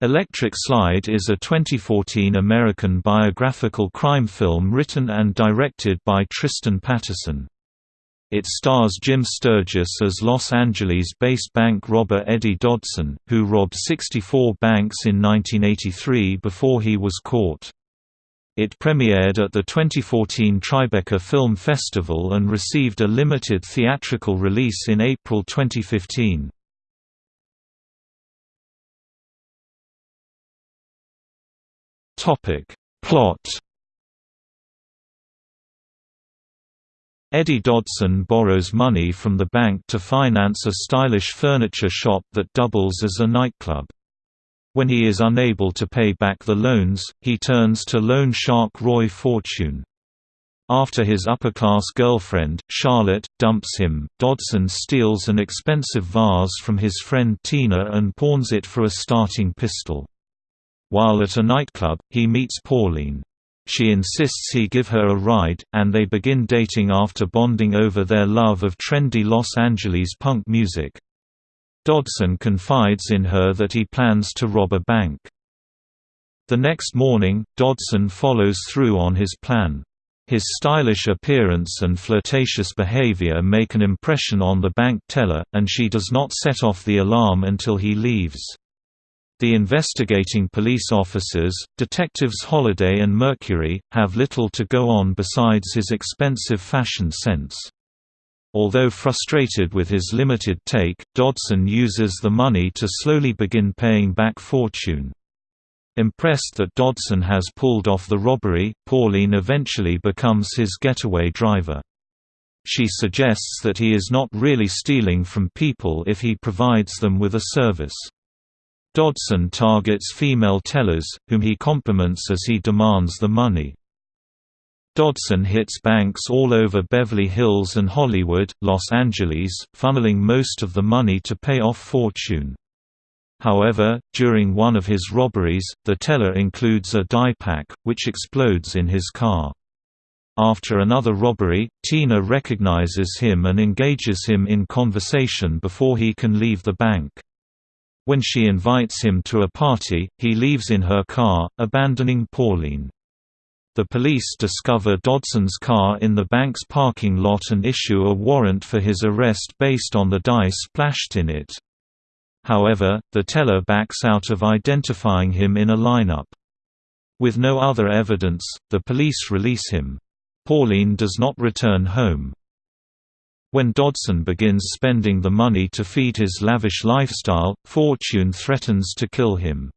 Electric Slide is a 2014 American biographical crime film written and directed by Tristan Patterson. It stars Jim Sturgess as Los Angeles-based bank robber Eddie Dodson, who robbed 64 banks in 1983 before he was caught. It premiered at the 2014 Tribeca Film Festival and received a limited theatrical release in April 2015. Topic. Plot Eddie Dodson borrows money from the bank to finance a stylish furniture shop that doubles as a nightclub. When he is unable to pay back the loans, he turns to loan shark Roy Fortune. After his upper-class girlfriend, Charlotte, dumps him, Dodson steals an expensive vase from his friend Tina and pawns it for a starting pistol. While at a nightclub, he meets Pauline. She insists he give her a ride, and they begin dating after bonding over their love of trendy Los Angeles punk music. Dodson confides in her that he plans to rob a bank. The next morning, Dodson follows through on his plan. His stylish appearance and flirtatious behavior make an impression on the bank teller, and she does not set off the alarm until he leaves. The investigating police officers, detectives Holliday and Mercury, have little to go on besides his expensive fashion sense. Although frustrated with his limited take, Dodson uses the money to slowly begin paying back Fortune. Impressed that Dodson has pulled off the robbery, Pauline eventually becomes his getaway driver. She suggests that he is not really stealing from people if he provides them with a service. Dodson targets female tellers, whom he compliments as he demands the money. Dodson hits banks all over Beverly Hills and Hollywood, Los Angeles, funneling most of the money to pay off Fortune. However, during one of his robberies, the teller includes a dye pack, which explodes in his car. After another robbery, Tina recognizes him and engages him in conversation before he can leave the bank. When she invites him to a party, he leaves in her car, abandoning Pauline. The police discover Dodson's car in the bank's parking lot and issue a warrant for his arrest based on the dye splashed in it. However, the teller backs out of identifying him in a lineup. With no other evidence, the police release him. Pauline does not return home. When Dodson begins spending the money to feed his lavish lifestyle, Fortune threatens to kill him.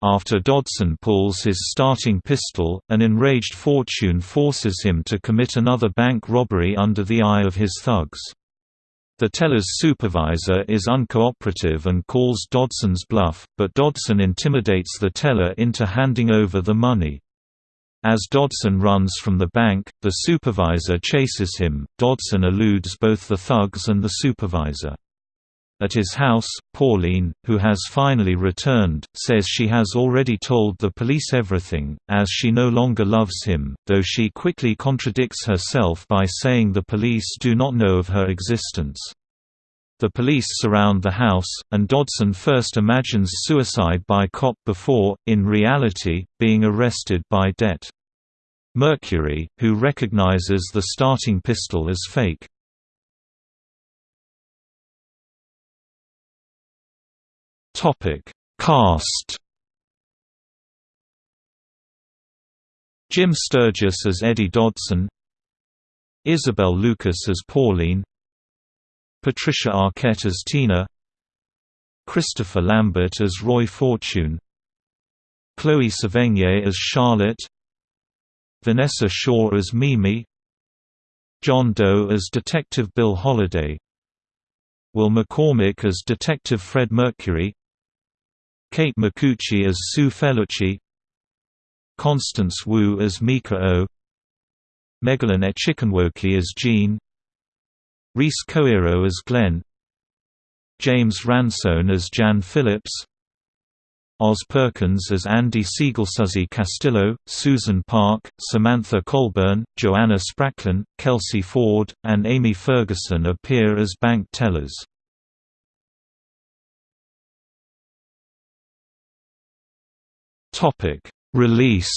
After Dodson pulls his starting pistol, an enraged Fortune forces him to commit another bank robbery under the eye of his thugs. The teller's supervisor is uncooperative and calls Dodson's bluff, but Dodson intimidates the teller into handing over the money. As Dodson runs from the bank, the supervisor chases him. Dodson eludes both the thugs and the supervisor. At his house, Pauline, who has finally returned, says she has already told the police everything, as she no longer loves him, though she quickly contradicts herself by saying the police do not know of her existence. The police surround the house, and Dodson first imagines suicide by cop before, in reality, being arrested by Det. Mercury, who recognizes the starting pistol as fake. Topic Cast Jim Sturgess as Eddie Dodson Isabel Lucas as Pauline Patricia Arquette as Tina Christopher Lambert as Roy Fortune Chloe Sevigny as Charlotte Vanessa Shaw as Mimi John Doe as Detective Bill Holliday Will McCormack as Detective Fred Mercury Kate Micucci as Sue Felucci Constance Wu as Mika O Megalyn Echikunwoke as Jean Rhys Coiro as Glenn James Ransone as Jan Phillips Oz Perkins as Andy Siegel Suzy Castillo, Susan Park, Samantha Colburn, Joanna Spracklin, Kelsey Ford, and Amy Ferguson appear as bank tellers. Release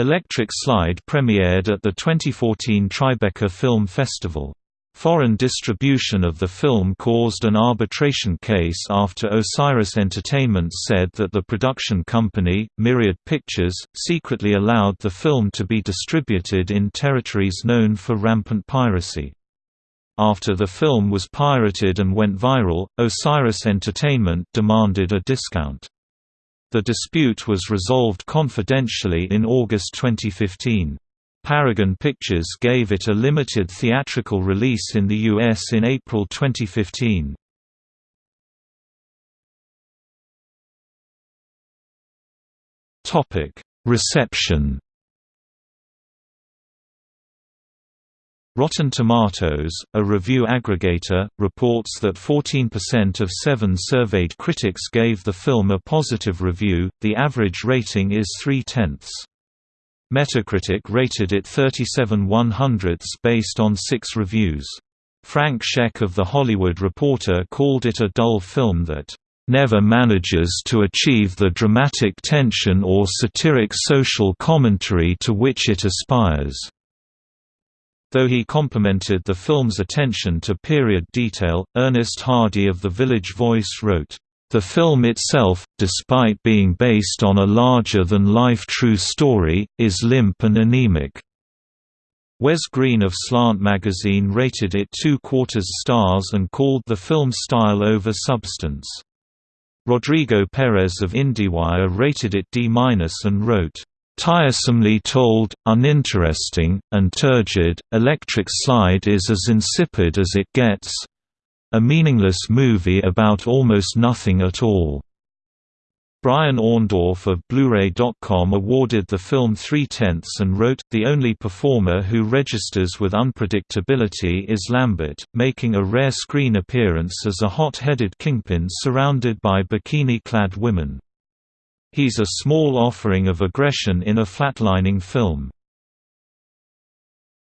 Electric Slide premiered at the 2014 Tribeca Film Festival. Foreign distribution of the film caused an arbitration case after Osiris Entertainment said that the production company, Myriad Pictures, secretly allowed the film to be distributed in territories known for rampant piracy. After the film was pirated and went viral, Osiris Entertainment demanded a discount. The dispute was resolved confidentially in August 2015. Paragon Pictures gave it a limited theatrical release in the U.S. in April 2015. Reception Rotten Tomatoes, a review aggregator, reports that 14% of seven surveyed critics gave the film a positive review, the average rating is 3 tenths. Metacritic rated it 37 100ths based on six reviews. Frank Scheck of The Hollywood Reporter called it a dull film that never manages to achieve the dramatic tension or satiric social commentary to which it aspires. Though he complimented the film's attention to period detail, Ernest Hardy of The Village Voice wrote, "...the film itself, despite being based on a larger-than-life true story, is limp and anemic." Wes Greene of Slant magazine rated it two-quarters stars and called the film style over substance. Rodrigo Perez of IndieWire rated it D- and wrote, Tiresomely told, uninteresting, and turgid, Electric Slide is as insipid as it gets a meaningless movie about almost nothing at all. Brian Orndorf of Blu-ray.com awarded the film three-tenths and wrote, The only performer who registers with unpredictability is Lambert, making a rare screen appearance as a hot-headed kingpin surrounded by bikini-clad women. He's a small offering of aggression in a flatlining film.